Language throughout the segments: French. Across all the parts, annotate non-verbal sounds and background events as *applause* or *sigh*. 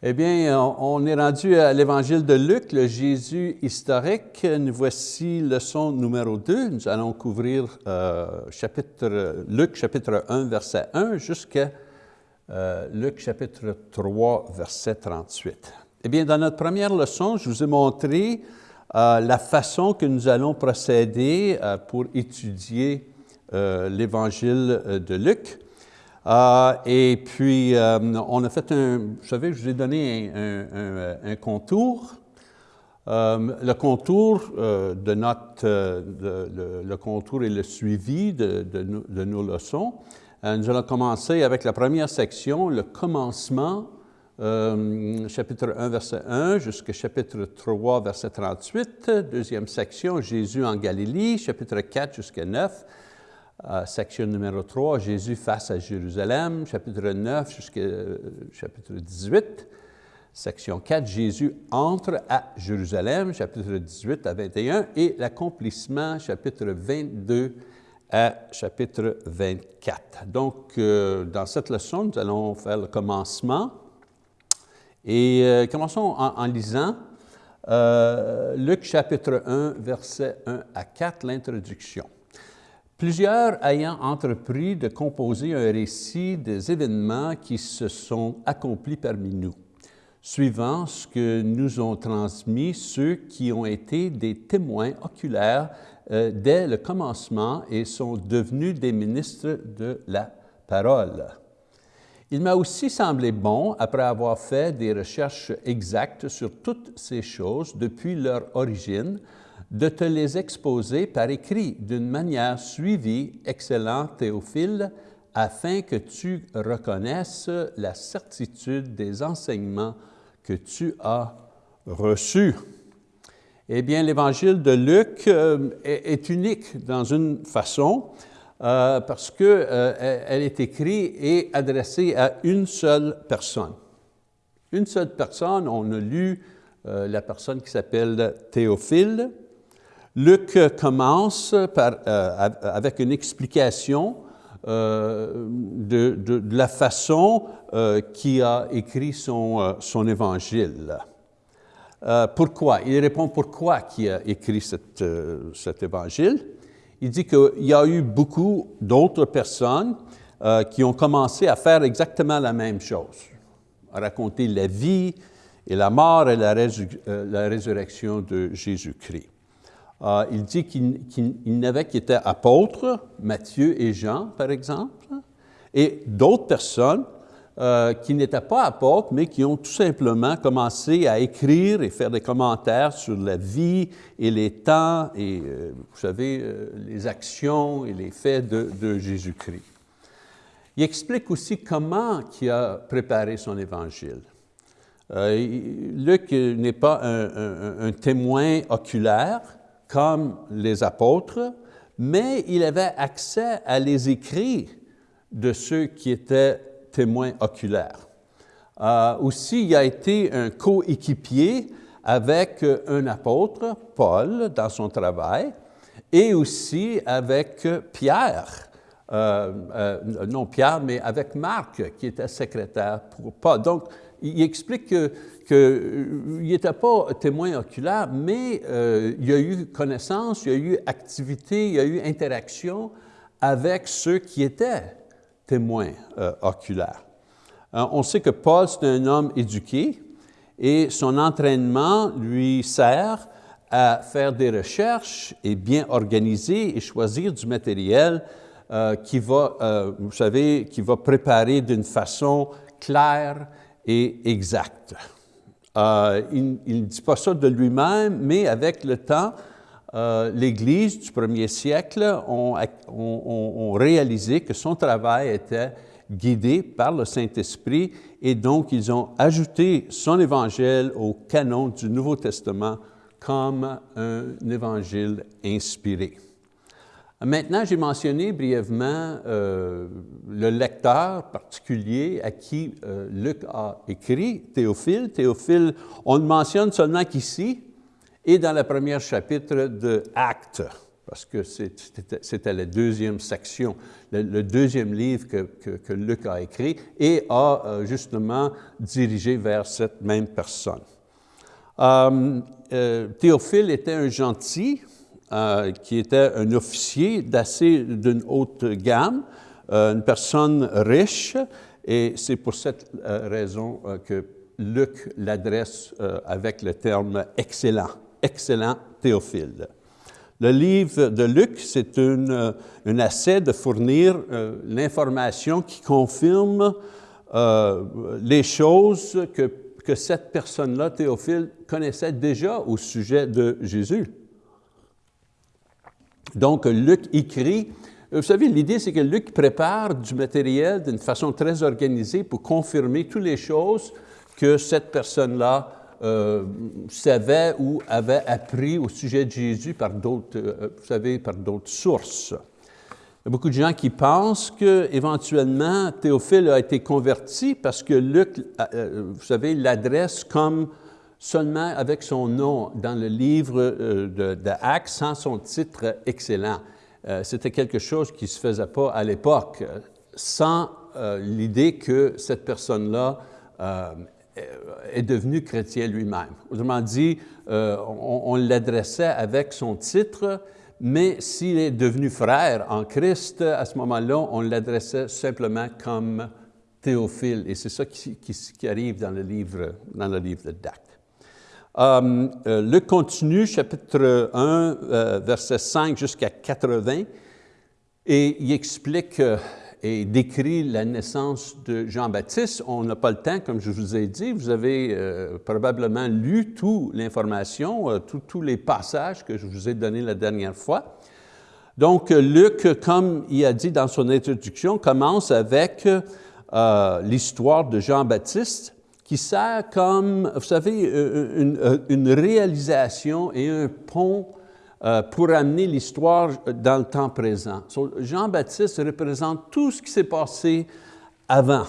Eh bien, on est rendu à l'Évangile de Luc, le Jésus historique. Nous voici leçon numéro 2. Nous allons couvrir euh, Luc chapitre 1, verset 1, jusqu'à euh, Luc chapitre 3, verset 38. Eh bien, dans notre première leçon, je vous ai montré euh, la façon que nous allons procéder pour étudier l'Évangile de Luc. Euh, et puis, euh, on a fait un, vous savez, je vous ai donné un, contour. Euh, le contour de notre, le, contour et le suivi de, de nos leçons. nous allons commencer avec la première section, le commencement, chapitre 1, verset 1, jusqu'à chapitre 3, verset 38. Deuxième section, Jésus en Galilée, chapitre 4 jusqu'à 9 section numéro 3, Jésus face à Jérusalem, chapitre 9 jusqu'à euh, chapitre 18. Section 4, Jésus entre à Jérusalem, chapitre 18 à 21, et l'accomplissement, chapitre 22 à chapitre 24. Donc, euh, dans cette leçon, nous allons faire le commencement. Et euh, commençons en, lisant Luc chapitre 1, verset 1 à 4, l'introduction. Plusieurs ayant entrepris de composer un récit des événements qui se sont accomplis parmi nous, suivant ce que nous ont transmis ceux qui ont été des témoins oculaires euh, dès le commencement et sont devenus des ministres de la parole. Il m'a aussi semblé bon, après avoir fait des recherches exactes sur toutes ces choses depuis leur origine, de te les exposer par écrit d'une manière suivie, excellent Théophile, afin que tu reconnaisses la certitude des enseignements que tu as reçus. Eh bien, l'Évangile de Luc euh, est, unique dans une façon, euh, parce qu'elle euh, est écrite et adressée à une seule personne. Une seule personne, on a lu la personne qui s'appelle Théophile, Luc commence par, euh, avec une explication euh, de, la façon euh, qu'il a écrit son, son évangile. pourquoi? Il répond pourquoi il a écrit cet évangile? Il dit qu'il y a eu beaucoup d'autres personnes qui ont commencé à faire exactement la même chose, à raconter la vie et la mort et la résurrection de Jésus-Christ. Euh, il dit qu'il n'avait qui étaient apôtres, Matthieu et Jean, par exemple, et d'autres personnes euh, qui n'étaient pas apôtres, mais qui ont tout simplement commencé à écrire et faire des commentaires sur la vie et les temps et, euh, vous savez, les actions et les faits de, Jésus-Christ. Il explique aussi comment il a préparé son évangile. Luc n'est pas un témoin oculaire, comme les apôtres, mais il avait accès à les écrits de ceux qui étaient témoins oculaires. Euh, aussi, il a été un coéquipier avec un apôtre, Paul, dans son travail, et aussi avec Pierre, euh, euh, non Pierre, mais avec Marc, qui était secrétaire pour Paul. Donc, il explique que qu'il euh, n'était pas témoin oculaire, mais euh, il y a eu connaissance, il y a eu activité, il y a eu interaction avec ceux qui étaient témoins euh, oculaires. on sait que Paul, c'est un homme éduqué et son entraînement lui sert à faire des recherches et bien organiser et choisir du matériel qui va, vous savez, qui va préparer d'une façon claire et exacte. Euh, il ne dit pas ça de lui-même, mais avec le temps, euh, l'Église du premier siècle ont, réalisé que son travail était guidé par le Saint-Esprit et donc ils ont ajouté son évangile au canon du Nouveau Testament comme un évangile inspiré. Maintenant, j'ai mentionné brièvement euh, le lecteur particulier à qui euh, Luc a écrit, Théophile. Théophile, on le mentionne seulement qu'ici et dans le premier chapitre de Actes. parce que c'était la deuxième section, le, deuxième livre que, Luc a écrit et a euh, justement dirigé vers cette même personne. Théophile était un gentil, qui était un officier d'assez d'une haute gamme, une personne riche, et c'est pour cette raison que Luc l'adresse avec le terme excellent, excellent Théophile. Le livre de Luc, c'est euh, un essai de fournir euh, l'information qui confirme euh, les choses que, que cette personne-là, Théophile, connaissait déjà au sujet de Jésus. Donc, Luc écrit, vous savez, l'idée, c'est que Luc prépare du matériel d'une façon très organisée pour confirmer toutes les choses que cette personne-là euh, savait ou avait appris au sujet de Jésus par d'autres, euh, vous savez, par d'autres sources. Il y a beaucoup de gens qui pensent qu'éventuellement Théophile a été converti parce que Luc, euh, vous savez, l'adresse comme seulement avec son nom dans le livre de, de sans son titre excellent. C'était quelque chose qui ne se faisait pas à l'époque, sans l'idée que cette personne-là est devenu chrétien lui-même. Autrement dit, euh, on, l'adressait avec son titre, mais s'il est devenu frère en Christ, à ce moment-là, on l'adressait simplement comme Théophile. Et c'est ça qui, qui, arrive dans le livre, dans le livre d'Actes. Euh, euh, le contenu, chapitre 1, verset 5 jusqu'à 80, et il explique et décrit la naissance de Jean-Baptiste. On n'a pas le temps, comme je vous ai dit. Vous avez euh, probablement lu toute l'information, euh, tous les passages que je vous ai donnés la dernière fois. Donc, Luc, comme il a dit dans son introduction, commence avec euh, l'histoire de Jean-Baptiste qui sert comme, vous savez, une, une réalisation et un pont euh, pour amener l'histoire dans le temps présent. Jean-Baptiste représente tout ce qui s'est passé avant.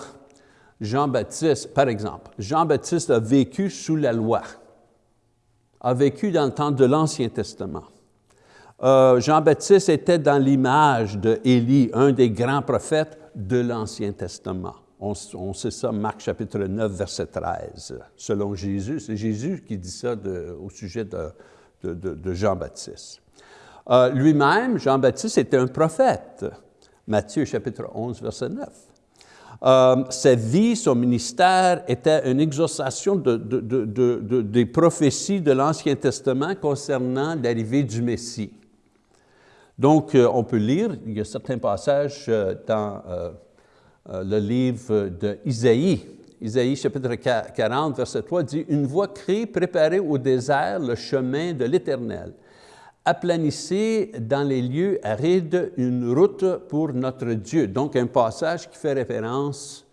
Jean-Baptiste, par exemple, Jean-Baptiste a vécu sous la loi, a vécu dans le temps de l'Ancien Testament. Euh, Jean-Baptiste était dans l'image d'Élie, un des grands prophètes de l'Ancien Testament. On, sait ça, Marc chapitre 9, verset 13. Selon Jésus, c'est Jésus qui dit ça au sujet de, Jean-Baptiste. Euh, lui-même, Jean-Baptiste était un prophète. Matthieu chapitre 11, verset 9. Euh, sa vie, son ministère était une exaucation des prophéties de l'Ancien Testament concernant l'arrivée du Messie. Donc, euh, on peut lire, il y a certains passages dans le livre d'Isaïe, Isaïe chapitre 40, verset 3 dit, « Une voix crie, préparez au désert le chemin de l'Éternel. Aplanissez dans les lieux arides une route pour notre Dieu. » Donc, un passage qui fait référence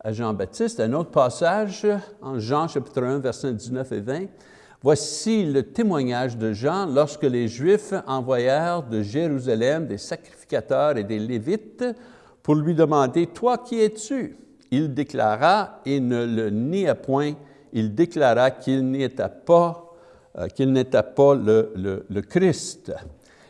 à Jean-Baptiste. Un autre passage, en Jean chapitre 1, verset 19 et 20, Voici le témoignage de Jean lorsque les Juifs envoyèrent de Jérusalem des sacrificateurs et des Lévites pour lui demander, « Toi, qui es-tu? » il déclara, et ne le nia point, il déclara qu'il n'était pas, euh, qu'il n'était pas le, Christ.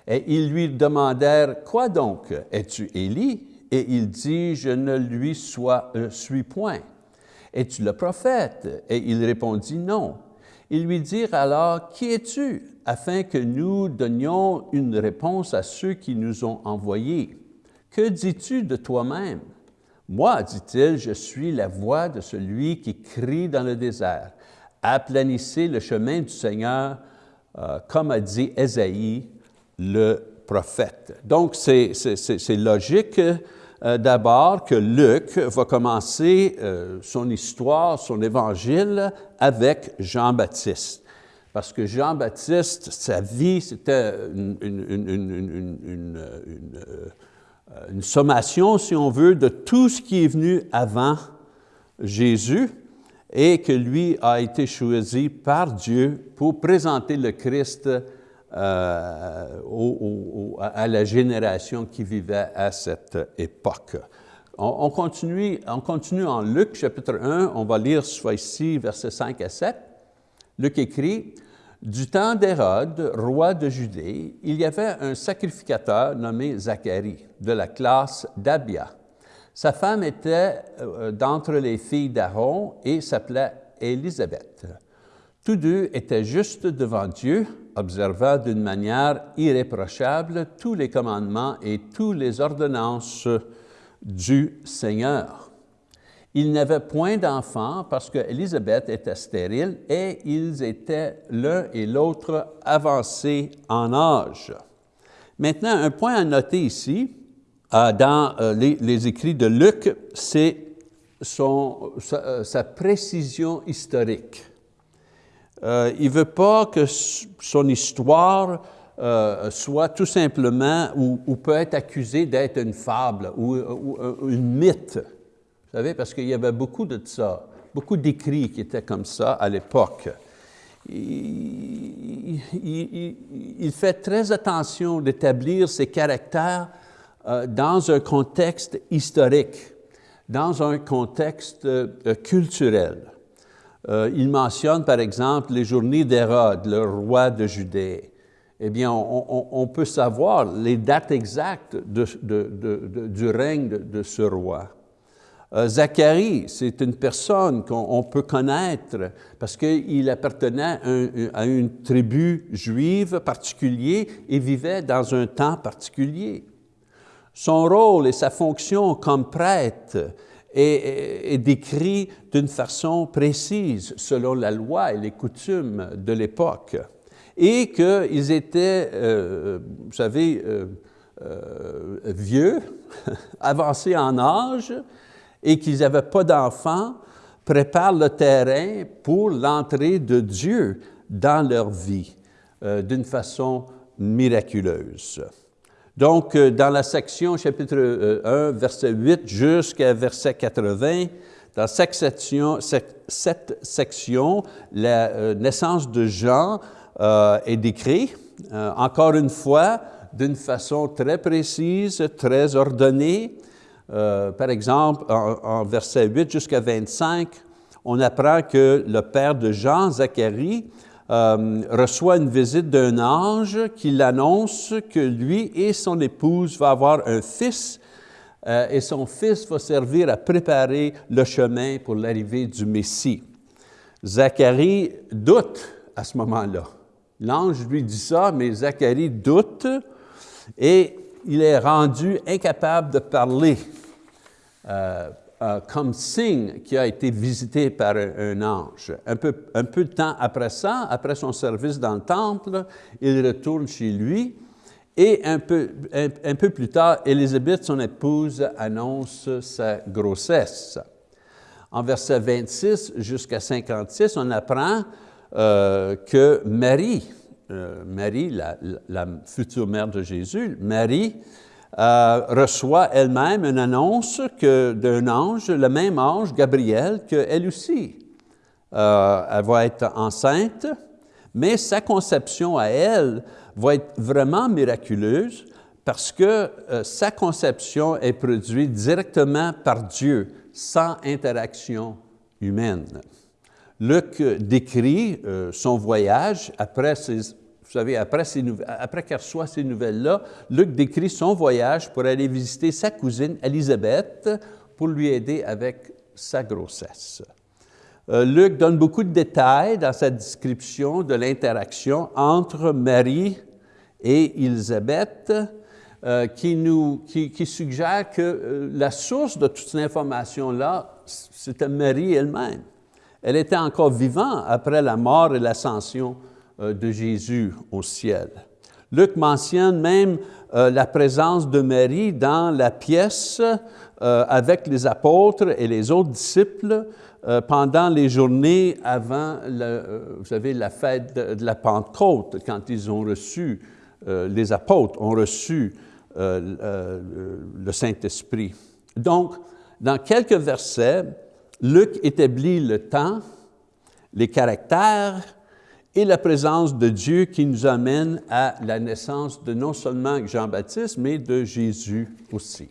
Et ils lui demandèrent, quoi donc, es-tu Élie? Et il dit, je ne lui euh, suis point. Es-tu le prophète? Et il répondit, non. Ils lui dirent alors, qui es-tu? afin que nous donnions une réponse à ceux qui nous ont envoyés. Que dis-tu de toi-même? Moi, dit-il, je suis la voix de celui qui crie dans le désert. Aplanissez le chemin du Seigneur, euh, comme a dit Ésaïe, le prophète. Donc, c'est logique euh, d'abord que Luc va commencer euh, son histoire, son évangile avec Jean-Baptiste. Parce que Jean-Baptiste, sa vie, c'était une, sommation, si on veut, de tout ce qui est venu avant Jésus et que lui a été choisi par Dieu pour présenter le Christ euh, à la génération qui vivait à cette époque. On, continue, on continue en Luc chapitre 1, on va lire soit ici versets 5 à 7. Luc écrit, Du temps d'Hérode, roi de Judée, il y avait un sacrificateur nommé Zacharie, de la classe d'Abia. Sa femme était euh, d'entre les filles d'Aaron et s'appelait Élisabeth. Tous deux étaient justes devant Dieu, observant d'une manière irréprochable tous les commandements et toutes les ordonnances du Seigneur. Ils n'avaient point d'enfants parce qu'Élisabeth était stérile et ils étaient l'un et l'autre avancés en âge. Maintenant, un point à noter ici, euh, dans euh, les, écrits de Luc, c'est sa, euh, sa, précision historique. il ne veut pas que son histoire soit tout simplement ou, peut être accusée d'être une fable ou, ou, une mythe. Vous savez, parce qu'il y avait beaucoup de ça, beaucoup d'écrits qui étaient comme ça à l'époque. Il, fait très attention d'établir ses caractères euh, dans un contexte historique, dans un contexte euh, culturel. Euh, il mentionne par exemple les journées d'Hérode, le roi de Judée. Eh bien, on, peut savoir les dates exactes du règne de, ce roi. Zacharie, c'est une personne qu'on peut connaître parce qu'il appartenait à une tribu juive particulière et vivait dans un temps particulier. Son rôle et sa fonction comme prêtre est, décrit d'une façon précise selon la loi et les coutumes de l'époque. Et qu'ils étaient, euh, vous savez, euh, euh, vieux, *laughs* avancés en âge, et qu'ils n'avaient pas d'enfants, préparent le terrain pour l'entrée de Dieu dans leur vie d'une façon miraculeuse. Donc, euh, dans la section chapitre 1, euh, verset 8 jusqu'à verset 80, dans cette section, la euh, naissance de Jean est décrite, encore une fois, d'une façon très précise, très ordonnée. Par exemple, en, en verset 8 jusqu'à 25, on apprend que le père de Jean, Zacharie, euh, reçoit une visite d'un ange qui l'annonce que lui et son épouse vont avoir un fils euh, et son fils va servir à préparer le chemin pour l'arrivée du Messie. Zacharie doute à ce moment-là. L'ange lui dit ça, mais Zacharie doute et il est rendu incapable de parler. Euh, euh, comme signe qu'il a été visité par un, ange. Un peu, un peu de temps après ça, après son service dans le temple, il retourne chez lui et un peu, un, peu plus tard, Élisabeth, son épouse, annonce sa grossesse. En verset 26 jusqu'à 56, on apprend euh, que Marie, euh, Marie, la, future mère de Jésus, Marie, euh, reçoit elle-même une annonce d'un ange, le même ange, Gabriel, qu'elle aussi. Euh, elle va être enceinte, mais sa conception à elle va être vraiment miraculeuse parce que sa conception est produite directement par Dieu, sans interaction humaine. Luc décrit son voyage après vous savez, après, après qu'elle reçoit ces nouvelles-là, Luc décrit son voyage pour aller visiter sa cousine Élisabeth pour lui aider avec sa grossesse. Euh, Luc donne beaucoup de détails dans sa description de l'interaction entre Marie et Élisabeth, euh, qui, nous, qui, qui, suggère que euh, la source de toute cette information-là, c'était Marie elle-même. Elle était encore vivante après la mort et l'ascension euh, de Jésus au ciel. Luc mentionne même euh, la présence de Marie dans la pièce euh, avec les apôtres et les autres disciples pendant les journées avant, vous savez, la fête de, la Pentecôte, quand ils ont reçu, les apôtres ont reçu le Saint-Esprit. Donc, dans quelques versets, Luc établit le temps, les caractères, et la présence de Dieu qui nous amène à la naissance de non seulement Jean-Baptiste, mais de Jésus aussi.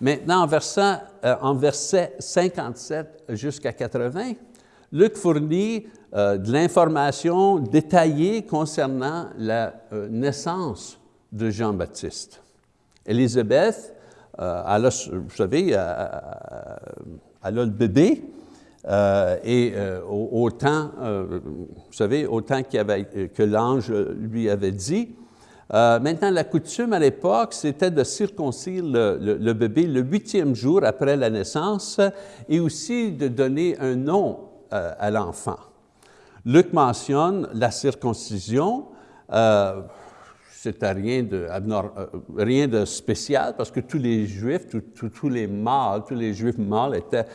Maintenant, en verset, euh, verset 57 jusqu'à 80, Luc fournit euh, de l'information détaillée concernant la euh, naissance de Jean-Baptiste. Élisabeth, vous savez, elle le bébé, et autant, vous savez, autant que l'ange lui avait dit, euh, maintenant, la coutume à l'époque, c'était de circoncire le, bébé le huitième jour après la naissance et aussi de donner un nom euh, à l'enfant. Luc mentionne la circoncision, euh, c'était rien de, rien de spécial parce que tous les Juifs, tous les mâles, tous les Juifs mâles étaient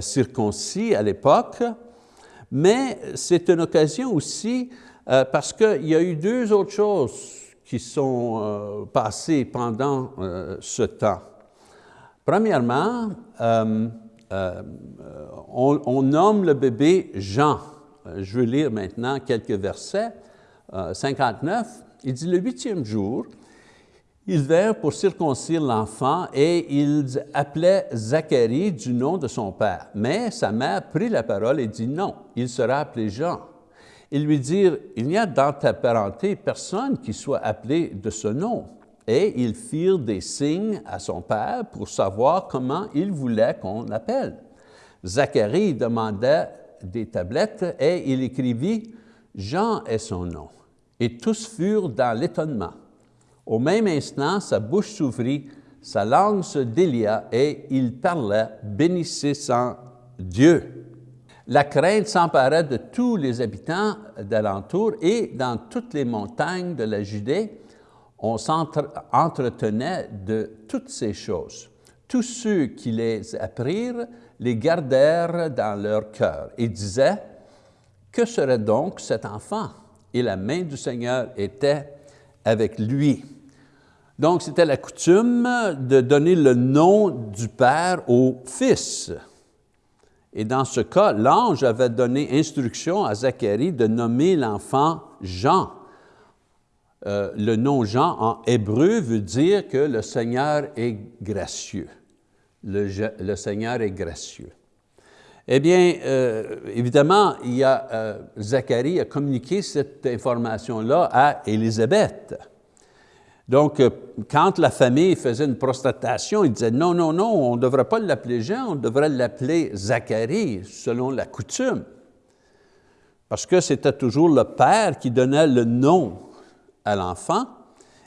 circoncis à l'époque, mais c'est une occasion aussi parce qu'il y a eu deux autres choses qui sont euh, passés pendant euh, ce temps. Premièrement, euh, on, nomme le bébé Jean. Je vais lire maintenant quelques versets. 59, il dit, le huitième jour, ils vinrent pour circoncire l'enfant et ils appelaient Zacharie du nom de son père. Mais sa mère prit la parole et dit, non, il sera appelé Jean. Ils lui dirent, il n'y a dans ta parenté personne qui soit appelé de ce nom. Et ils firent des signes à son père pour savoir comment il voulait qu'on l'appelle. Zacharie demanda des tablettes et il écrivit, Jean est son nom. Et tous furent dans l'étonnement. Au même instant, sa bouche s'ouvrit, sa langue se délia et il parlait, bénissant Dieu. La crainte s'emparait de tous les habitants d'alentour et dans toutes les montagnes de la Judée, on s'entretenait de toutes ces choses. Tous ceux qui les apprirent les gardèrent dans leur cœur et disaient, que serait donc cet enfant? Et la main du Seigneur était avec lui. Donc, c'était la coutume de donner le nom du Père au Fils. Et dans ce cas, l'ange avait donné instruction à Zacharie de nommer l'enfant Jean. Euh, le nom Jean en hébreu veut dire que le Seigneur est gracieux. Le, Seigneur est gracieux. Eh bien, euh, évidemment, il euh, Zacharie a communiqué cette information-là à Élisabeth. Donc, euh, quand la famille faisait une prostatation, ils disaient non, non, non, on ne devrait pas l'appeler Jean, on devrait l'appeler Zacharie, selon la coutume. Parce que c'était toujours le père qui donnait le nom à l'enfant.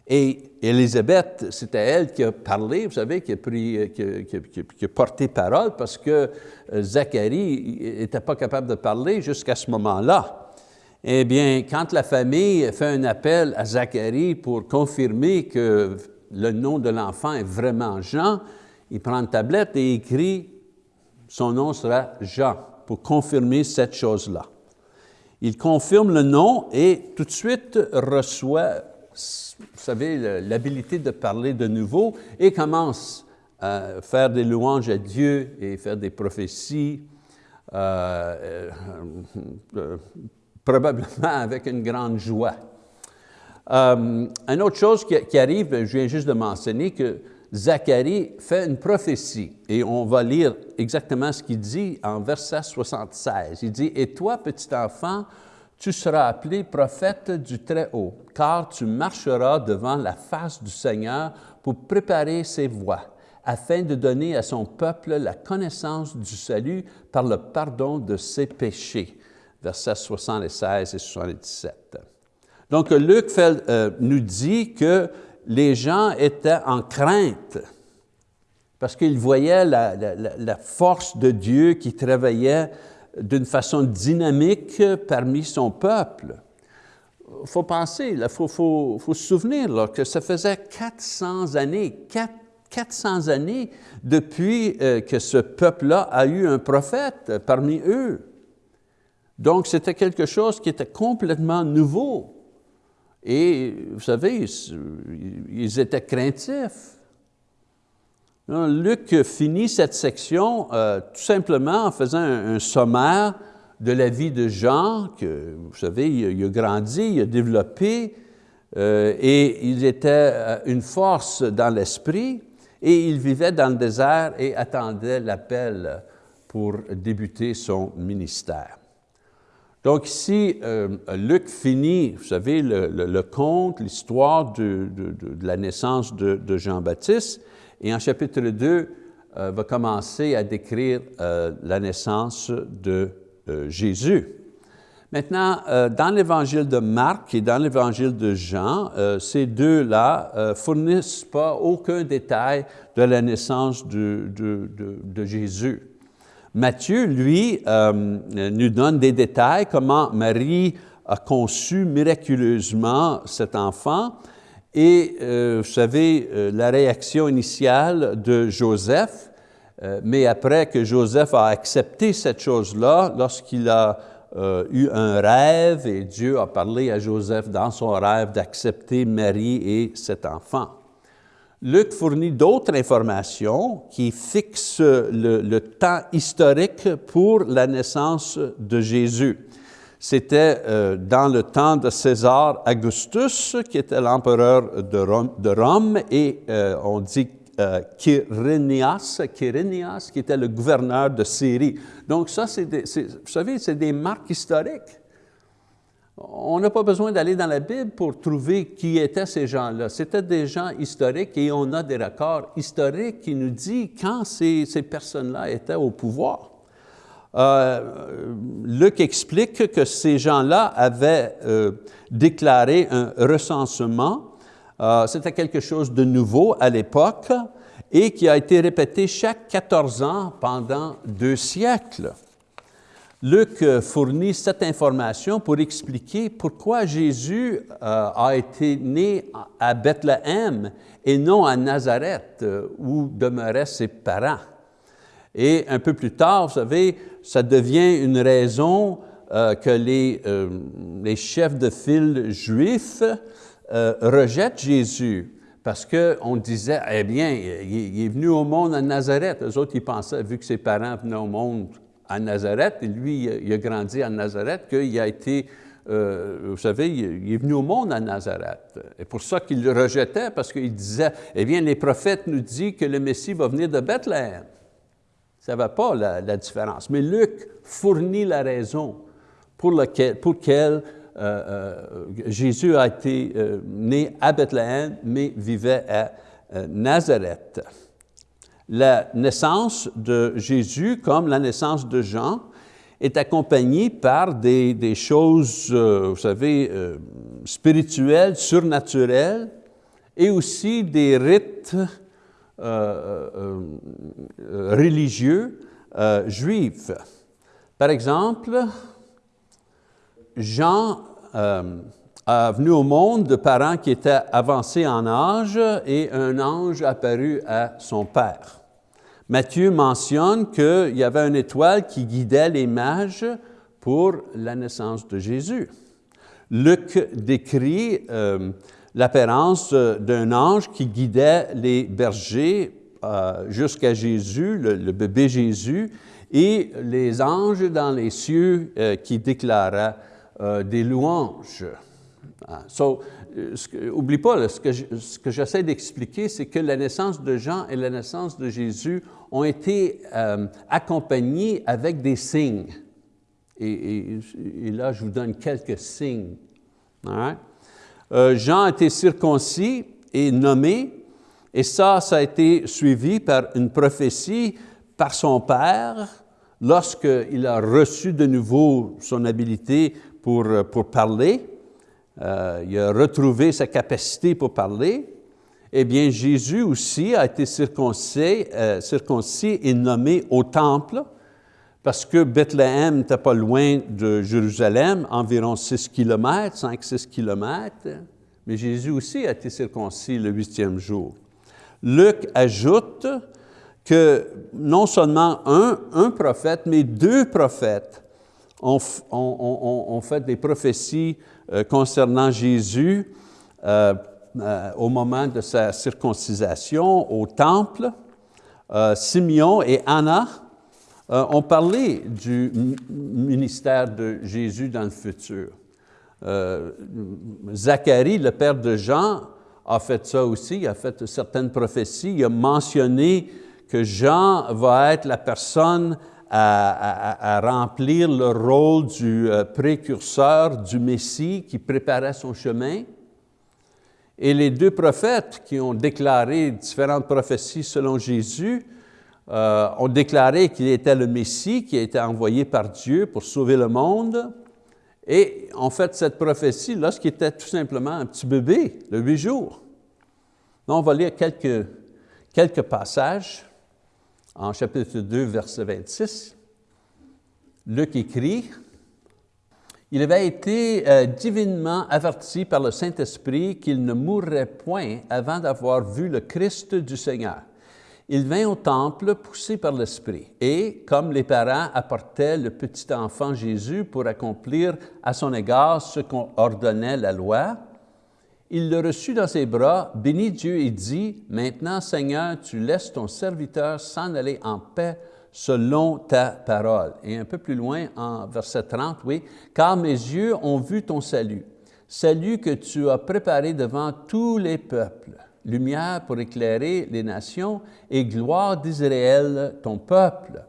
Et Élisabeth, c'était elle qui a parlé, vous savez, qui a, pris, qui, a, porté parole parce que euh, Zacharie n'était pas capable de parler jusqu'à ce moment-là. Eh bien, quand la famille fait un appel à Zacharie pour confirmer que le nom de l'enfant est vraiment Jean, il prend une tablette et écrit « son nom sera Jean » pour confirmer cette chose-là. Il confirme le nom et tout de suite reçoit, vous savez, l'habilité de parler de nouveau et commence à faire des louanges à Dieu et faire des prophéties, euh, euh, probablement avec une grande joie. Euh, une autre chose qui, arrive, je viens juste de mentionner que Zacharie fait une prophétie et on va lire exactement ce qu'il dit en verset 76. Il dit, « Et toi, petit enfant, tu seras appelé prophète du Très-Haut, car tu marcheras devant la face du Seigneur pour préparer ses voies, afin de donner à son peuple la connaissance du salut par le pardon de ses péchés versets 76 et 77. Donc, Luc euh, nous dit que les gens étaient en crainte parce qu'ils voyaient la, force de Dieu qui travaillait d'une façon dynamique parmi son peuple. Il faut penser, il faut, se souvenir que ça faisait 400 années, 400 années depuis euh, que ce peuple-là a eu un prophète parmi eux. Donc, c'était quelque chose qui était complètement nouveau. Et vous savez, ils étaient craintifs. Luc finit cette section euh, tout simplement en faisant un, sommaire de la vie de Jean, que vous savez, il, a grandi, il a développé, euh, et il était euh, une force dans l'esprit, et il vivait dans le désert et attendait l'appel pour débuter son ministère. Donc ici, Luc finit, vous savez, le, conte, l'histoire de, la naissance de, Jean-Baptiste, et en chapitre 2, euh, va commencer à décrire euh, la naissance de Jésus. Maintenant, dans l'évangile de Marc et dans l'évangile de Jean, ces deux-là fournissent pas aucun détail de la naissance de, Jésus. Matthieu, lui, euh, nous donne des détails, comment Marie a conçu miraculeusement cet enfant. Et euh, vous savez, euh, la réaction initiale de Joseph, mais après que Joseph a accepté cette chose-là, lorsqu'il a eu un rêve et Dieu a parlé à Joseph dans son rêve d'accepter Marie et cet enfant. Luc fournit d'autres informations qui fixent le, temps historique pour la naissance de Jésus. C'était euh, dans le temps de César Augustus, qui était l'empereur de Rome, et euh, on dit euh, Quirinias, qui était le gouverneur de Syrie. Donc ça, vous savez, c'est des marques historiques. On n'a pas besoin d'aller dans la Bible pour trouver qui étaient ces gens-là. C'était des gens historiques et on a des records historiques qui nous disent quand ces, personnes-là étaient au pouvoir. Euh, Luc explique que ces gens-là avaient euh, déclaré un recensement. Euh, c'était quelque chose de nouveau à l'époque et qui a été répété chaque 14 ans pendant deux siècles. Luc fournit cette information pour expliquer pourquoi Jésus a été né à Bethléem et non à Nazareth, où demeuraient ses parents. Et un peu plus tard, vous savez, ça devient une raison que les, les, chefs de file juifs rejettent Jésus parce qu'on disait, eh bien, il, est venu au monde à Nazareth. Eux autres, ils pensaient, vu que ses parents venaient au monde à Nazareth, et lui, il a grandi à Nazareth, qu'il a été, euh, vous savez, il est venu au monde à Nazareth. Et pour ça qu'il le rejetait, parce qu'il disait, eh bien, les prophètes nous disent que le Messie va venir de Bethléem. Ça ne va pas la, différence. Mais Luc fournit la raison pour laquelle, euh, euh, Jésus a été né à Bethléem, mais vivait à Nazareth la naissance de Jésus, comme la naissance de Jean, est accompagnée par des, choses, euh, vous savez, euh, spirituelles, surnaturelles, et aussi des rites euh, religieux juifs. Par exemple, Jean a venu au monde de parents qui étaient avancés en âge et un ange apparut à son père. Matthieu mentionne qu'il y avait une étoile qui guidait les mages pour la naissance de Jésus. Luc décrit euh, l'apparence d'un ange qui guidait les bergers euh, jusqu'à Jésus, le, bébé Jésus, et les anges dans les cieux euh, qui déclaraient des louanges. Ah, euh, oublie pas, ce que, j'essaie d'expliquer, c'est que la naissance de Jean et la naissance de Jésus ont été euh, accompagnées avec des signes. Et, là, je vous donne quelques signes. Euh, Jean a été circoncis et nommé, et ça, ça a été suivi par une prophétie par son père lorsqu'il a reçu de nouveau son habilité pour, pour parler. Euh, il a retrouvé sa capacité pour parler, eh bien Jésus aussi a été circoncis, euh, circoncis et nommé au temple, parce que Bethléem n'était pas loin de Jérusalem, environ 6 km, 5-6 km, mais Jésus aussi a été circoncis le huitième jour. Luc ajoute que non seulement un, prophète, mais deux prophètes ont, fait des prophéties euh, concernant Jésus euh, euh, au moment de sa circoncisation au temple. Simeon et Anna ont parlé du ministère de Jésus dans le futur. Zacharie, le père de Jean, a fait ça aussi, a fait certaines prophéties, il a mentionné que Jean va être la personne à, remplir le rôle du euh, précurseur du Messie qui préparait son chemin. Et les deux prophètes qui ont déclaré différentes prophéties selon Jésus euh, ont déclaré qu'il était le Messie qui a été envoyé par Dieu pour sauver le monde. Et en fait, cette prophétie, lorsqu'il était tout simplement un petit bébé de huit jours. on va lire quelques, quelques passages en chapitre 2, verset 26. Luc écrit, il avait été euh, divinement averti par le Saint-Esprit qu'il ne mourrait point avant d'avoir vu le Christ du Seigneur. Il vint au temple poussé par l'Esprit, et comme les parents apportaient le petit enfant Jésus pour accomplir à son égard ce qu'on ordonnait la loi, il le reçut dans ses bras, bénit Dieu et dit, Maintenant, Seigneur, tu laisses ton serviteur s'en aller en paix selon ta parole. Et un peu plus loin, en verset 30, oui, Car mes yeux ont vu ton salut, salut que tu as préparé devant tous les peuples lumière pour éclairer les nations et gloire d'Israël, ton peuple.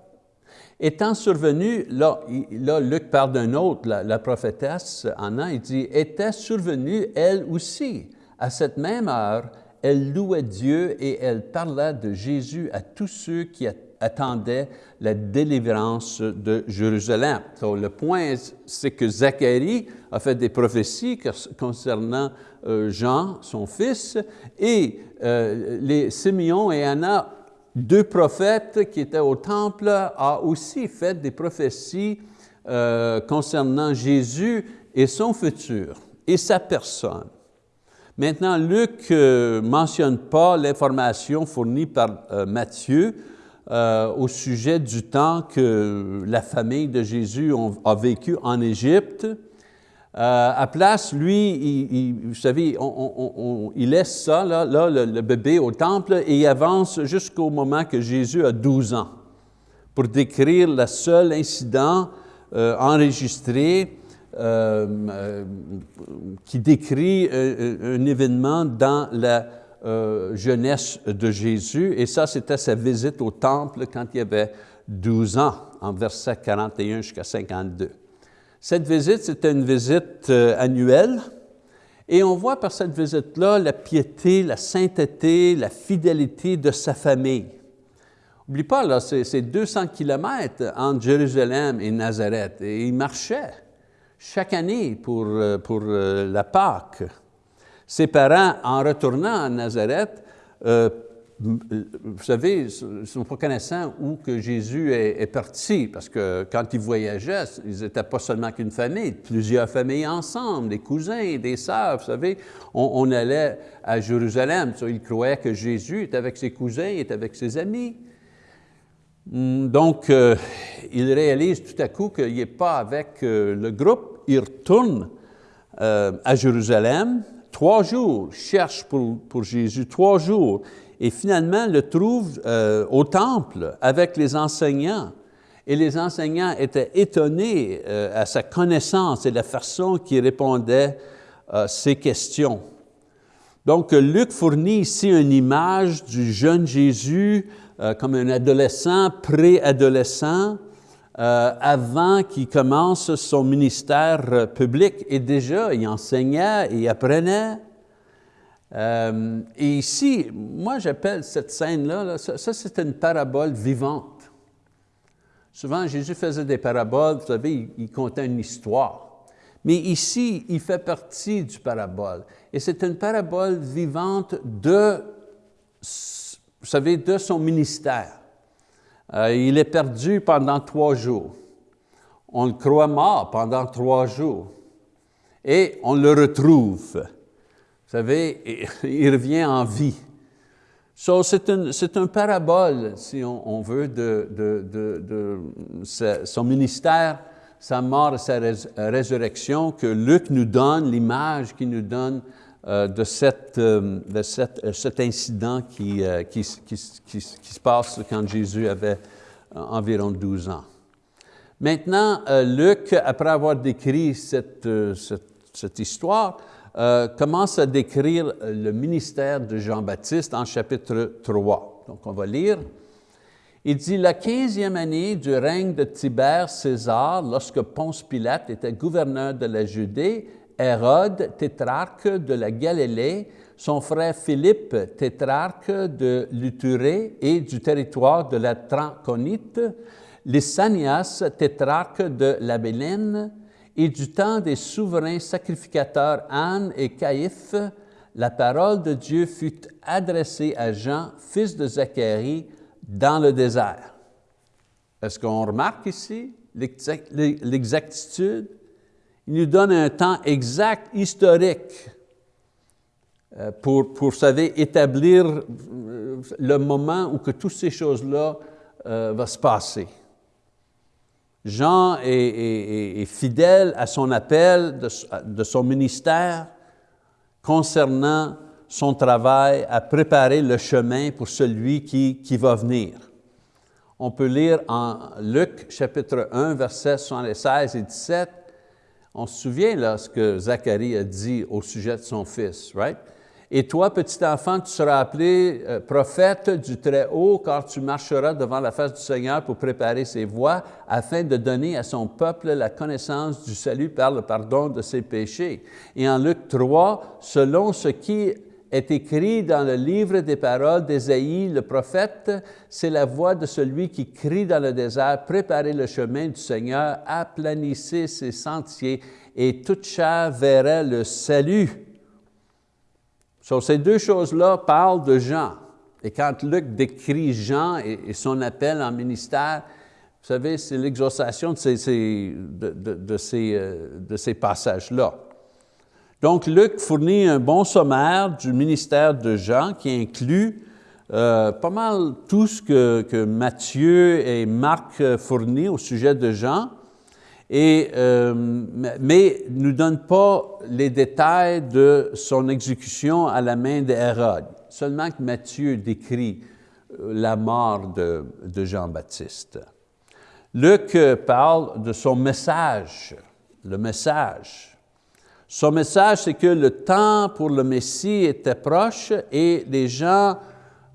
Étant survenu, là, là Luc parle d'un autre, la, prophétesse Anna, il dit, était survenue elle aussi. À cette même heure, elle louait Dieu et elle parlait de Jésus à tous ceux qui attendaient la délivrance de Jérusalem. le point, c'est que Zacharie a fait des prophéties concernant Jean, son fils, et euh, les Simeon et Anna, deux prophètes qui étaient au temple, a aussi fait des prophéties euh, concernant Jésus et son futur et sa personne. Maintenant, Luc ne mentionne pas l'information fournie par Matthieu au sujet du temps que la famille de Jésus a vécu en Égypte. Euh, à place, lui, vous savez, il laisse ça, là, le, bébé au temple, et il avance jusqu'au moment que Jésus a 12 ans, pour décrire le seul incident euh, enregistré euh, qui décrit un, événement dans la jeunesse de Jésus, et ça, c'était sa visite au temple quand il avait 12 ans, en verset 41 jusqu'à 52. Cette visite, c'était une visite euh, annuelle, et on voit par cette visite-là la piété, la sainteté, la fidélité de sa famille. N'oublie pas, là, c'est 200 kilomètres entre Jérusalem et Nazareth, et il marchait chaque année pour, euh, euh, la Pâque. Ses parents, en retournant à Nazareth, vous savez, sont pas connaissants où que Jésus est, parti, parce que quand ils voyageaient, ils n'étaient pas seulement qu'une famille, plusieurs familles ensemble, des cousins, des sœurs, vous savez. On, allait à Jérusalem, ils croyaient que Jésus était avec ses cousins, était avec ses amis. Hmm, donc, euh, ils réalisent tout à coup qu'il n'est pas avec euh, le groupe, ils retournent euh, à Jérusalem, trois jours, cherchent pour Jésus, trois jours et finalement le trouve euh, au temple avec les enseignants. Et les enseignants étaient étonnés euh, à sa connaissance et la façon qu'il répondait à ces questions. Donc, Luc fournit ici une image du jeune Jésus euh, comme un adolescent, préadolescent, avant qu'il commence son ministère public. Et déjà, il enseignait, il apprenait, euh, et ici, moi j'appelle cette scène-là, ça, c'est une parabole vivante. Souvent, Jésus faisait des paraboles, vous savez, il, contait une histoire. Mais ici, il fait partie du parabole. Et c'est une parabole vivante de, vous savez, de son ministère. Euh, il est perdu pendant trois jours. On le croit mort pendant trois jours. Et on le retrouve savez, *laughs* il revient en vie. So, c'est un, parabole, si on, veut, de, de, son ministère, sa mort et sa résurrection, que Luc nous donne, l'image qu'il nous donne euh, de, cette, euh, de cet incident qui, euh, qui, qui, qui, se passe quand Jésus avait environ 12 ans. Maintenant, Luc, après avoir décrit cette, cette, cette histoire, euh, commence à décrire le ministère de Jean-Baptiste en chapitre 3. Donc, on va lire. Il dit, la quinzième année du règne de Tibère César, lorsque Ponce Pilate était gouverneur de la Judée, Hérode, tétrarque de la Galilée, son frère Philippe, tétrarque de l'Uturée et du territoire de la Tranconite, Lysanias, tétrarque de la Bélène, et du temps des souverains sacrificateurs Anne et Caïphe, la parole de Dieu fut adressée à Jean, fils de Zacharie, dans le désert. Est-ce qu'on remarque ici l'exactitude? Il nous donne un temps exact, historique, euh, pour, vous savez, établir euh, le moment où que toutes ces choses-là euh, vont se passer. Jean est, fidèle à son appel de, son ministère concernant son travail à préparer le chemin pour celui qui, va venir. On peut lire en Luc chapitre 1, versets 76 et 17, on se souvient là ce que Zacharie a dit au sujet de son fils, right? Et toi, petit enfant, tu seras appelé euh, prophète du Très-Haut, car tu marcheras devant la face du Seigneur pour préparer ses voies, afin de donner à son peuple la connaissance du salut par le pardon de ses péchés. Et en Luc 3, selon ce qui est écrit dans le livre des paroles d'Ésaïe, le prophète, c'est la voix de celui qui crie dans le désert, préparez le chemin du Seigneur, aplanissez ses sentiers, et toute chair verra le salut. Sur ces deux choses-là parlent de Jean. Et quand Luc décrit Jean et, son appel en ministère, vous savez, c'est l'exhaustion euh, de ces passages-là. Donc, Luc fournit un bon sommaire du ministère de Jean qui inclut euh, pas mal tout ce que, que, Matthieu et Marc fournissent au sujet de Jean, euh, mais ne donne pas les détails de son exécution à la main d'Hérode. Seulement que Matthieu décrit euh, la mort de, Jean-Baptiste. Luc parle de son message, le message. Son message, c'est que le temps pour le Messie était proche et les gens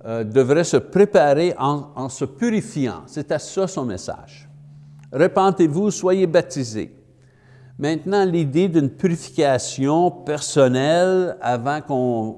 euh, devraient se préparer en, en se purifiant. C'était ça son message. Repentez-vous, soyez baptisés. Maintenant, l'idée d'une purification personnelle avant qu'on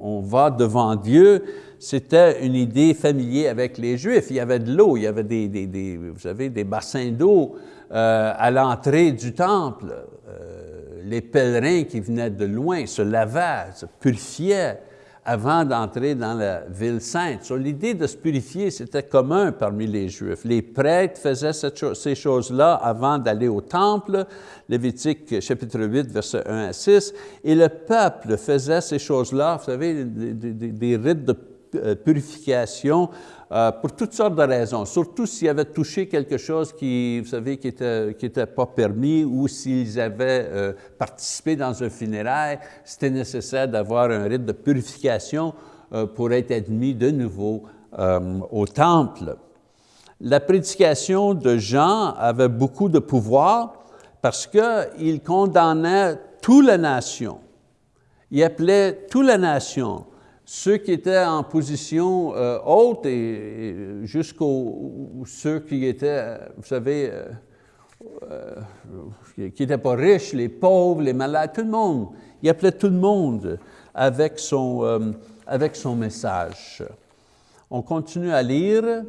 on, va devant Dieu, c'était une idée familière avec les Juifs. Il y avait de l'eau, il y avait des, vous savez, des bassins d'eau euh, à l'entrée du temple. Euh, les pèlerins qui venaient de loin se lavaient, se purifiaient avant d'entrer dans la ville sainte. L'idée de se purifier, c'était commun parmi les Juifs. Les prêtres faisaient ces choses-là avant d'aller au temple, Lévitique chapitre 8, verset 1 à 6, et le peuple faisait ces choses-là, vous savez, des rites de euh, purification euh, pour toutes sortes de raisons, surtout s'ils avaient touché quelque chose qui, vous savez, qui n'était qui était pas permis ou s'ils avaient euh, participé dans un funérail, c'était nécessaire d'avoir un rite de purification euh, pour être admis de nouveau au temple. La prédication de Jean avait beaucoup de pouvoir parce qu'il condamnait toute la nation. Il appelait toute la nation ceux qui étaient en position euh, haute et, jusqu'aux ceux qui étaient, vous savez, euh, euh, qui n'étaient pas riches, les pauvres, les malades, tout le monde. Il appelait tout le monde avec son, avec son message. On continue à lire.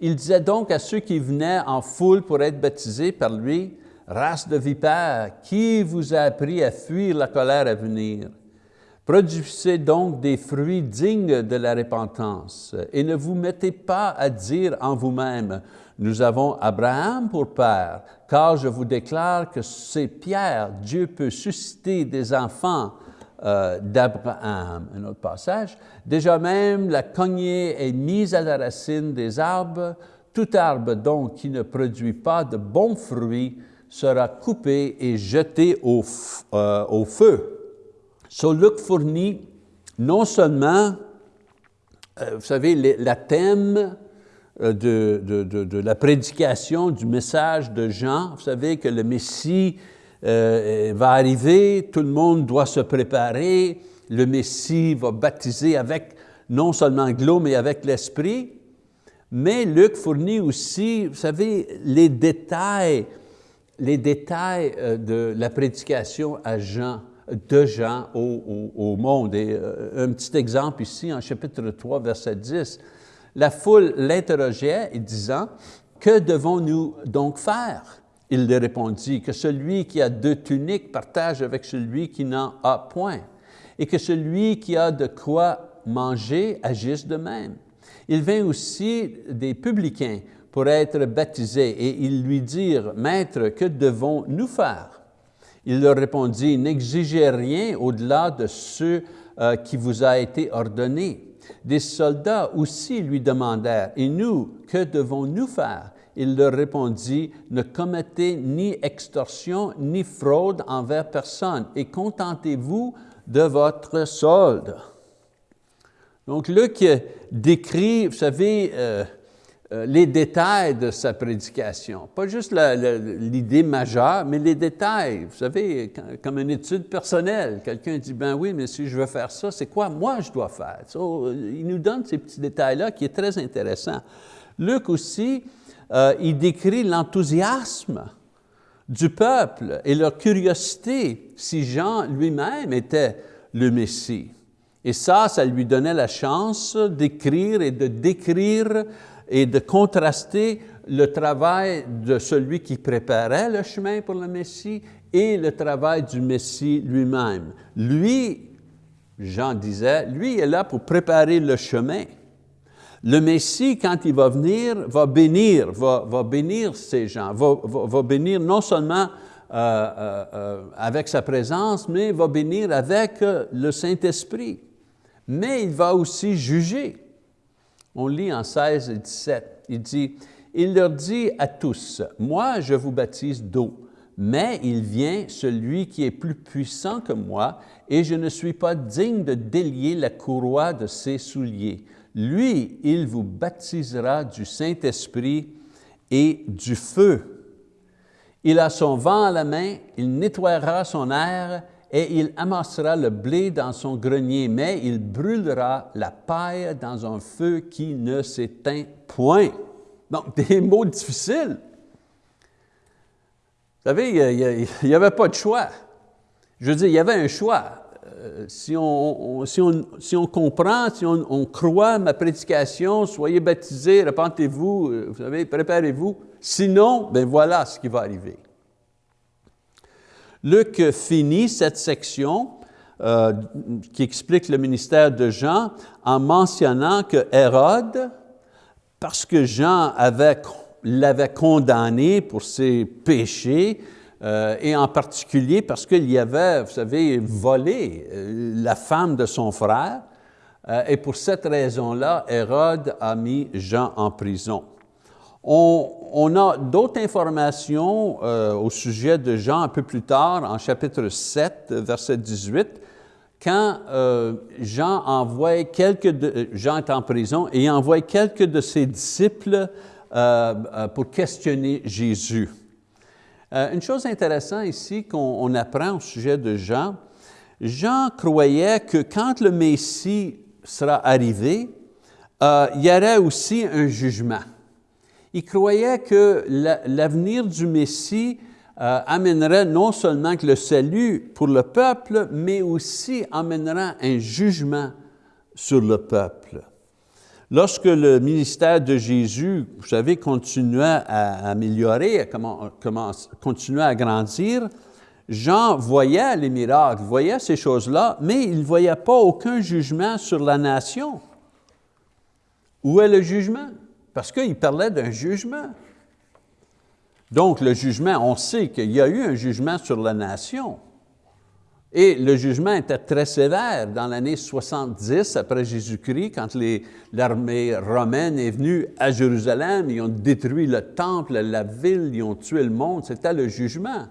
Il disait donc à ceux qui venaient en foule pour être baptisés par lui, « Race de vipères, qui vous a appris à fuir la colère à venir? » Produisez donc des fruits dignes de la repentance et ne vous mettez pas à dire en vous-même, nous avons Abraham pour père, car je vous déclare que c'est Pierre, Dieu peut susciter des enfants euh, d'Abraham. Un autre passage. Déjà même, la cognée est mise à la racine des arbres. Tout arbre donc qui ne produit pas de bons fruits sera coupé et jeté au, euh, au feu. So, Luc fournit non seulement, euh, vous savez, la thème euh, de, la prédication du message de Jean, vous savez que le Messie euh, va arriver, tout le monde doit se préparer, le Messie va baptiser avec non seulement l'eau, mais avec l'Esprit, Mais Luc fournit aussi, vous savez, les détails, les détails de la prédication à Jean, de Jean au, monde. Et euh, un petit exemple ici, en chapitre 3, verset 10. La foule l'interrogeait, disant, « Que devons-nous donc faire? » Il lui répondit, « Que celui qui a deux tuniques partage avec celui qui n'en a point, et que celui qui a de quoi manger agisse de même. » Il vint aussi des publicains pour être baptisés, et ils lui dirent, « Maître, que devons-nous faire? » Il leur répondit, « N'exigez rien au-delà de ce euh, qui vous a été ordonné. » Des soldats aussi lui demandèrent, « Et nous, que devons-nous faire? » Il leur répondit, « Ne commettez ni extorsion ni fraude envers personne, et contentez-vous de votre solde. » Donc Luc décrit, vous savez, euh, les détails de sa prédication. Pas juste l'idée majeure, mais les détails. Vous savez, comme une étude personnelle. Quelqu'un dit, ben oui, mais si je veux faire ça, c'est quoi moi je dois faire? il nous donne ces petits détails-là qui est très intéressant. Luc aussi, euh, il décrit l'enthousiasme du peuple et leur curiosité si Jean lui-même était le Messie. Et ça, ça lui donnait la chance d'écrire et de décrire et de contraster le travail de celui qui préparait le chemin pour le Messie et le travail du Messie lui-même. Lui, Jean disait, lui est là pour préparer le chemin. Le Messie, quand il va venir, va bénir, va, va bénir ces gens, va, va, bénir non seulement euh, euh, euh, avec sa présence, mais va bénir avec le Saint-Esprit. Mais il va aussi juger. On lit en 16 et 17, il dit, « Il leur dit à tous, « Moi, je vous baptise d'eau, mais il vient celui qui est plus puissant que moi, et je ne suis pas digne de délier la courroie de ses souliers. Lui, il vous baptisera du Saint-Esprit et du feu. Il a son vent à la main, il nettoiera son air et il amassera le blé dans son grenier, mais il brûlera la paille dans un feu qui ne s'éteint point. Donc, *laughs* des mots difficiles. Vous savez, il n'y avait pas de choix. Je veux dire, il y avait un choix. Euh, si, on, si, on, si, on, comprend, si on, croit ma prédication, soyez baptisés, repentez-vous, euh, vous savez, préparez-vous. Sinon, ben voilà ce qui va arriver. Luc finit cette section euh, qui explique le ministère de Jean en mentionnant que Hérode, parce que Jean l'avait condamné pour ses péchés, euh, et en particulier parce qu'il y avait, vous savez, volé euh, la femme de son frère, et pour cette raison-là, Hérode a mis Jean en prison. On, a d'autres informations euh, au sujet de Jean un peu plus tard, en chapitre 7, verset 18, quand euh, Jean envoie quelques, de, Jean est en prison et envoie quelques de ses disciples euh, pour questionner Jésus. une chose intéressante ici qu'on apprend au sujet de Jean, Jean croyait que quand le Messie sera arrivé, il y aurait aussi un jugement il croyait que l'avenir du Messie euh, amènerait non seulement que le salut pour le peuple, mais aussi amènera un jugement sur le peuple. Lorsque le ministère de Jésus, vous savez, continuait à améliorer, continuait à grandir, Jean voyait les miracles, voyait ces choses-là, mais il ne voyait pas aucun jugement sur la nation. Où est le jugement? Parce qu'il parlait d'un jugement. Donc le jugement, on sait qu'il y a eu un jugement sur la nation. Et le jugement était très sévère dans l'année 70 après Jésus-Christ, quand l'armée romaine est venue à Jérusalem, ils ont détruit le temple, la ville, ils ont tué le monde, c'était le jugement.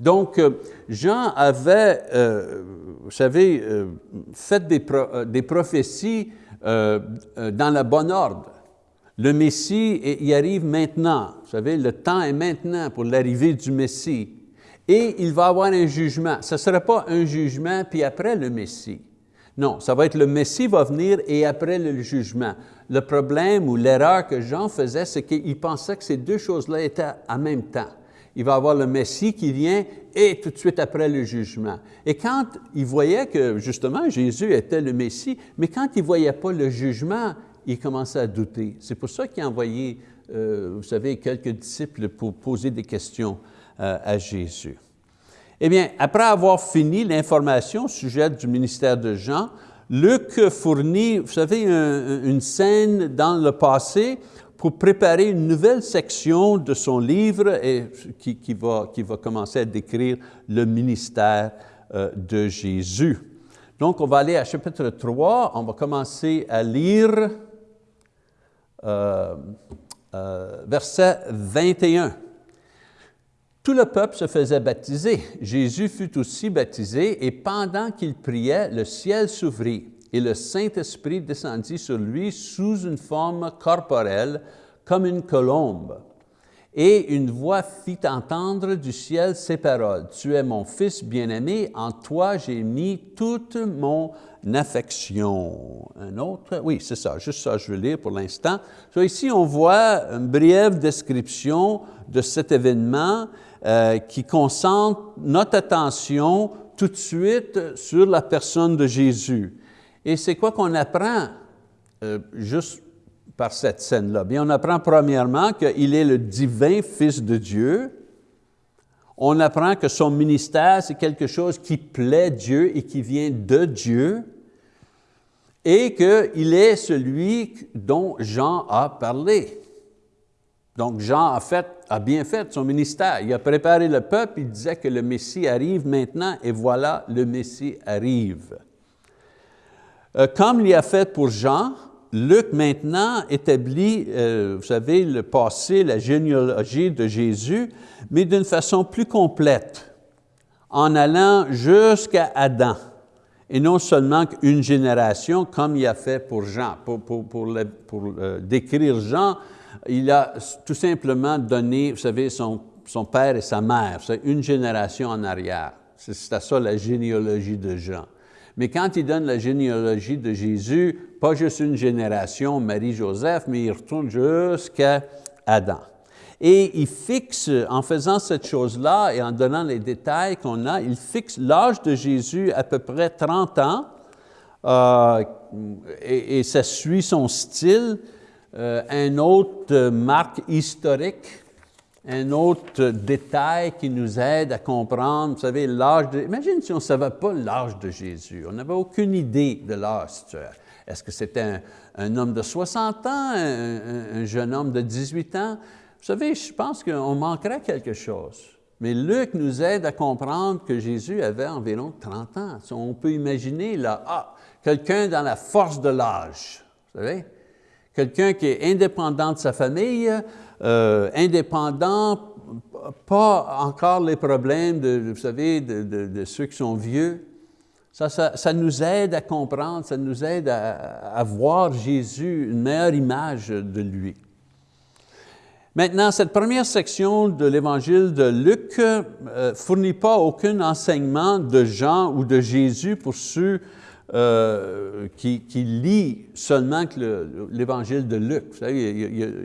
Donc, euh, Jean avait, euh, vous savez, euh, fait des, des prophéties euh, euh, dans le bon ordre. Le Messie y arrive maintenant. Vous savez, le temps est maintenant pour l'arrivée du Messie. Et il va avoir un jugement. Ce ne sera pas un jugement puis après le Messie. Non, ça va être le Messie va venir et après le jugement. le problème ou l'erreur que Jean faisait, c'est qu'il pensait que ces deux choses-là étaient en même temps. Il va avoir le Messie qui vient et tout de suite après le jugement. Et quand il voyait que justement Jésus était le Messie, mais quand il ne voyait pas le jugement, il commençait à douter. C'est pour ça qu'il a envoyé, euh, vous savez, quelques disciples pour poser des questions euh, à Jésus. Eh bien, après avoir fini l'information au sujet du ministère de Jean, Luc fournit, vous savez, une scène dans le passé pour préparer une nouvelle section de son livre et, qui, va, qui va commencer à décrire le ministère euh, de Jésus. Donc, on va aller à chapitre 3, on va commencer à lire euh, euh, verset 21. Tout le peuple se faisait baptiser. Jésus fut aussi baptisé et pendant qu'il priait, le ciel s'ouvrit et le Saint-Esprit descendit sur lui sous une forme corporelle comme une colombe. Et une voix fit entendre du ciel ces paroles, « Tu es mon Fils bien-aimé, en toi j'ai mis toute mon affection. » Un autre? Oui, c'est ça, juste ça je vais lire pour l'instant. ici, on voit une brève description de cet événement euh, qui concentre notre attention tout de suite sur la personne de Jésus. Et c'est quoi qu'on apprend euh, juste par cette scène-là? Bien, on apprend premièrement qu'il est le divin Fils de Dieu. On apprend que son ministère, c'est quelque chose qui plaît Dieu et qui vient de Dieu et qu'il est celui dont Jean a parlé. Donc Jean a, a bien fait son ministère. Il a préparé le peuple, il disait que le Messie arrive maintenant et voilà, le Messie arrive. Euh, comme il a fait pour Jean, Luc maintenant établit, euh, vous savez, le passé, la généalogie de Jésus, mais d'une façon plus complète, en allant jusqu'à Adam, et non seulement qu'une génération, comme il a fait pour Jean. Pour, euh, décrire Jean, il a tout simplement donné, vous savez, son, son père et sa mère, une génération en arrière. C'est ça la généalogie de Jean. Mais quand il donne la généalogie de Jésus, pas juste une génération, Marie-Joseph, mais il retourne jusqu'à Adam. Et il fixe, en faisant cette chose-là et en donnant les détails qu'on a, il fixe l'âge de Jésus à peu près 30 ans, euh, et, ça suit son style. Euh, un autre marque historique, un autre détail qui nous aide à comprendre, vous savez, l'âge de... Imagine si on ne savait pas l'âge de Jésus, on n'avait aucune idée de l'âge. Est-ce que c'était un, homme de 60 ans, un, jeune homme de 18 ans? Vous savez, je pense qu'on manquerait quelque chose. Mais Luc nous aide à comprendre que Jésus avait environ 30 ans. On peut imaginer là, ah, quelqu'un dans la force de l'âge, vous savez? Quelqu'un qui est indépendant de sa famille, euh, indépendant, pas encore les problèmes, de, vous savez, de, ceux qui sont vieux. Ça, ça, nous aide à comprendre, ça nous aide à, voir Jésus, une meilleure image de lui. Maintenant, cette première section de l'évangile de Luc ne euh, fournit pas aucun enseignement de Jean ou de Jésus pour ceux euh, qui, lit seulement l'évangile de Luc.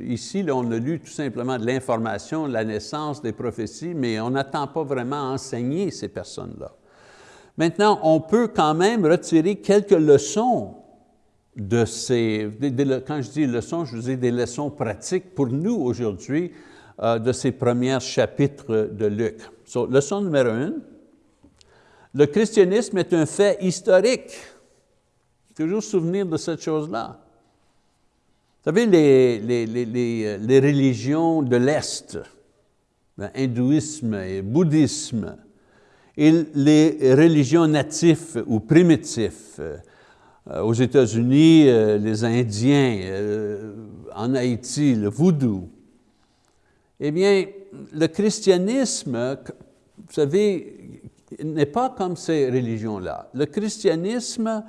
Ici, on a lu tout simplement de l'information, la naissance des prophéties, mais on n'attend pas vraiment enseigner ces personnes-là. Maintenant, on peut quand même retirer quelques leçons de ces, quand je dis leçons, je dis des leçons pratiques pour nous aujourd'hui euh, de ces premiers chapitres de Luc. leçon numéro une, le christianisme est un fait historique. Toujours souvenir de cette chose-là. Vous savez, les, les, les, religions de l'Est, hindouisme et bouddhisme, et les religions natives ou primitives, euh, aux États-Unis, euh, les Indiens, euh, en Haïti, le voodoo. Eh bien, le christianisme, vous savez, n'est pas comme ces religions-là. Le christianisme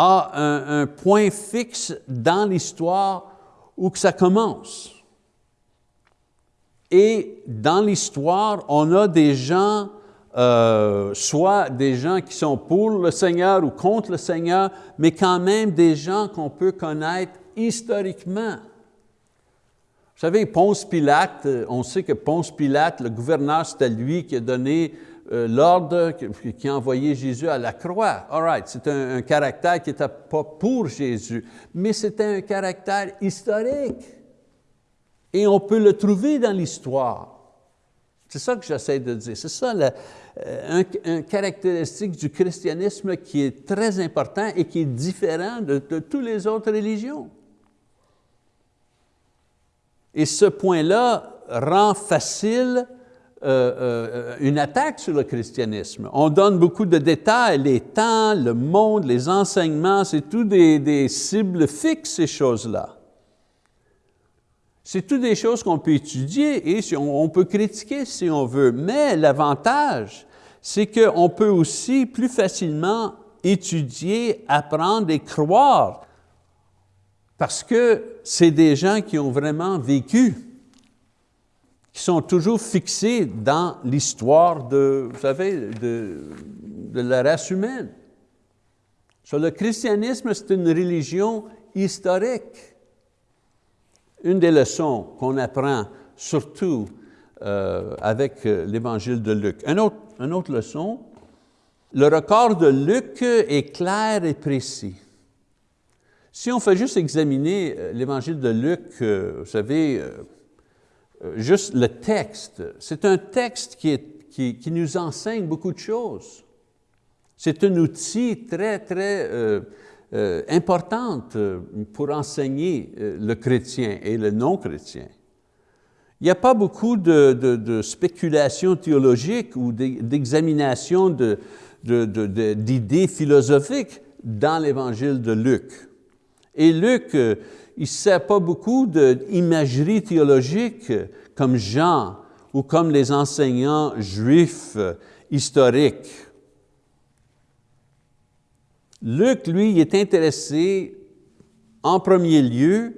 a un, point fixe dans l'histoire où que ça commence. Et dans l'histoire, on a des gens, euh, soit des gens qui sont pour le Seigneur ou contre le Seigneur, mais quand même des gens qu'on peut connaître historiquement. Vous savez, Ponce Pilate, euh, on sait que Ponce Pilate, le gouverneur, c'était lui qui a donné l'ordre, qui a envoyé Jésus à la croix. All right, c'est un, caractère qui n'était pas pour Jésus, mais c'était un caractère historique. Et on peut le trouver dans l'histoire. C'est ça que j'essaie de dire. C'est ça euh, un, caractéristique du christianisme qui est très important et qui est différent de toutes les autres religions. Et ce point-là rend facile euh, euh, une attaque sur le christianisme. On donne beaucoup de détails, les temps, le monde, les enseignements, c'est tout des, des cibles fixes, ces choses-là. C'est tout des choses qu'on peut étudier et on peut critiquer si on veut, mais l'avantage, c'est qu'on peut aussi plus facilement étudier, apprendre et croire, parce que c'est des gens qui ont vraiment vécu qui sont toujours fixés dans l'histoire de, vous savez, de, de, la race humaine. Sur le christianisme, c'est une religion historique. Une des leçons qu'on apprend, surtout euh, avec euh, l'évangile de Luc. Un autre, une autre leçon, le record de Luc est clair et précis. Si on fait juste examiner euh, l'évangile de Luc, vous savez, juste le texte. C'est un texte qui, qui, nous enseigne beaucoup de choses. C'est un outil très, très euh, euh, important pour enseigner le chrétien et le non-chrétien. Il n'y a pas beaucoup de, de, de spéculation théologique ou d'examination d'idées philosophiques dans l'évangile de Luc. Et Luc, il ne sert pas beaucoup d'imagerie théologique comme Jean ou comme les enseignants juifs historiques. Luc, lui, est intéressé en premier lieu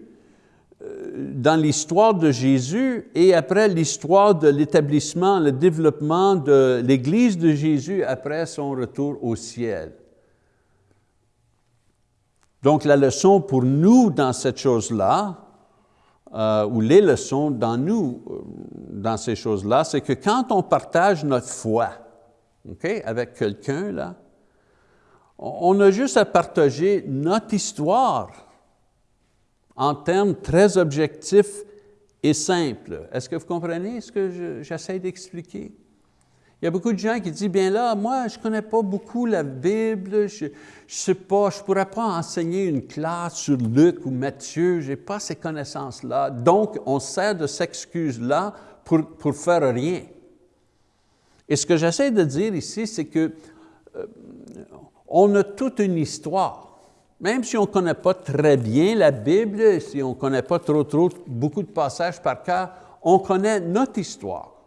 euh, dans l'histoire de Jésus et après l'histoire de l'établissement, le développement de l'Église de Jésus après son retour au ciel. Donc la leçon pour nous dans cette chose-là, euh, ou les leçons dans nous, euh, dans ces choses-là, c'est que quand on partage notre foi avec quelqu'un, là, on a juste à partager notre histoire en termes très objectifs et simples. Est-ce que vous comprenez ce que j'essaie d'expliquer? Il y a beaucoup de gens qui disent, bien là, moi, je ne connais pas beaucoup la Bible, je ne sais pas, je ne pourrais pas enseigner une classe sur Luc ou Matthieu, je n'ai pas ces connaissances-là. Donc, on sert de cette excuse-là pour, pour faire rien. Et ce que j'essaie de dire ici, c'est que euh, on a toute une histoire. Même si on ne connaît pas très bien la Bible, si on ne connaît pas trop, trop, beaucoup de passages par cœur, on connaît notre histoire.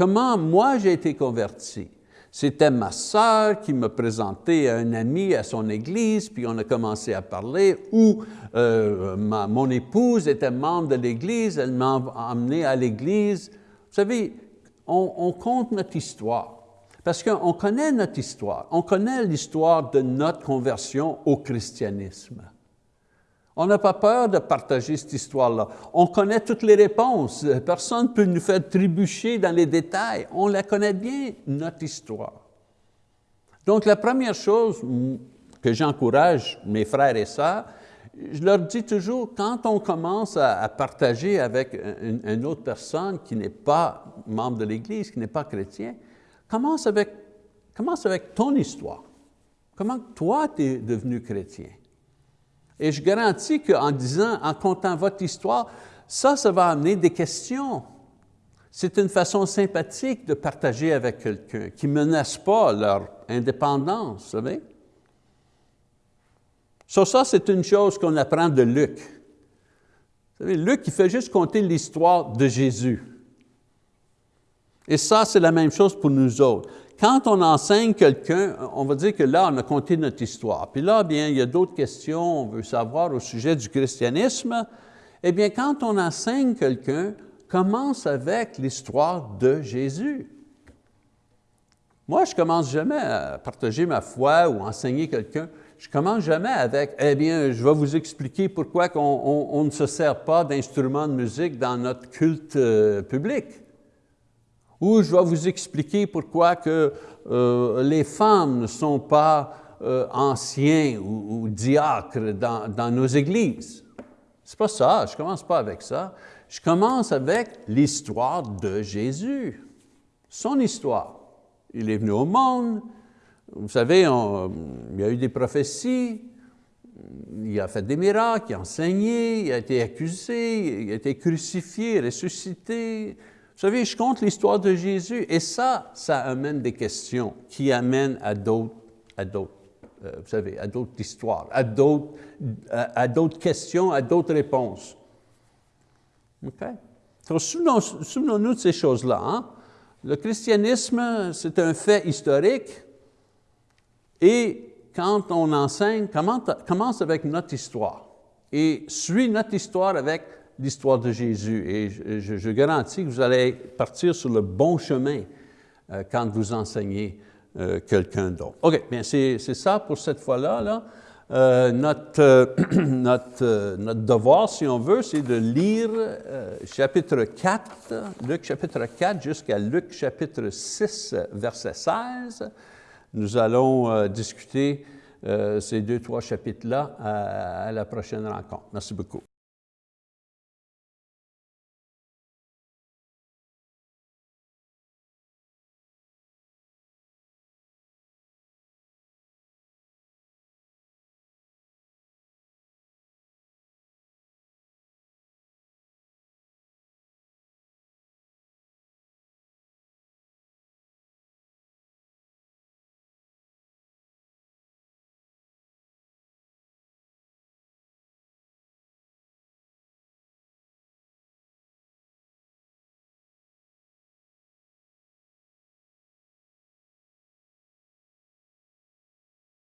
Comment moi j'ai été converti? C'était ma sœur qui me présentait à un ami à son église, puis on a commencé à parler, ou euh, mon épouse était membre de l'église, elle m'a emmené à l'église. Vous savez, on compte notre histoire, parce qu'on connaît notre histoire, on connaît l'histoire de notre conversion au christianisme. On n'a pas peur de partager cette histoire-là. On connaît toutes les réponses. Personne ne peut nous faire trébucher dans les détails. On la connaît bien, notre histoire. Donc, la première chose que j'encourage mes frères et sœurs, je leur dis toujours, quand on commence à, partager avec une, autre personne qui n'est pas membre de l'Église, qui n'est pas chrétien, commence avec, commence avec ton histoire. Comment toi, tu es devenu chrétien? Et je garantis qu'en disant, en comptant votre histoire, ça, ça va amener des questions. C'est une façon sympathique de partager avec quelqu'un qui ne menace pas leur indépendance, vous savez. Sur ça, c'est une chose qu'on apprend de Luc. Vous savez, Luc, il fait juste compter l'histoire de Jésus. Et ça, c'est la même chose pour nous autres. Quand on enseigne quelqu'un, on va dire que là, on a compté notre histoire. Puis là, bien, il y a d'autres questions, on veut savoir au sujet du christianisme. Eh bien, quand on enseigne quelqu'un, commence avec l'histoire de Jésus. Moi, je commence jamais à partager ma foi ou enseigner quelqu'un je commence jamais avec, eh bien, je vais vous expliquer pourquoi on, ne se sert pas d'instruments de musique dans notre culte euh, public. Ou je vais vous expliquer pourquoi que, euh, les femmes ne sont pas euh, anciens ou, diacres dans, nos églises. C'est pas ça, je commence pas avec ça. Je commence avec l'histoire de Jésus, son histoire. Il est venu au monde, vous savez, il y a eu des prophéties, il a fait des miracles, il a enseigné, il a été accusé, il a été crucifié, ressuscité. Vous savez, je compte l'histoire de Jésus et ça, ça amène des questions qui amènent à d'autres, à d'autres, euh, vous savez, à d'autres histoires, à d'autres, à, d'autres questions, à d'autres réponses. OK? Donc, souvenons-nous de ces choses-là. Hein? Le christianisme, c'est un fait historique, et quand on enseigne, commence avec notre histoire et suit notre histoire avec l'histoire de Jésus. Et je, garantis que vous allez partir sur le bon chemin euh, quand vous enseignez euh, quelqu'un d'autre. OK, bien c'est ça pour cette fois-là. Là. Euh, notre, *clears throat* notre, notre, devoir, si on veut, c'est de lire chapitre 4, Luc chapitre 4 jusqu'à Luc chapitre 6, verset 16. Nous allons discuter ces deux, trois chapitres-là à la prochaine rencontre. Merci beaucoup.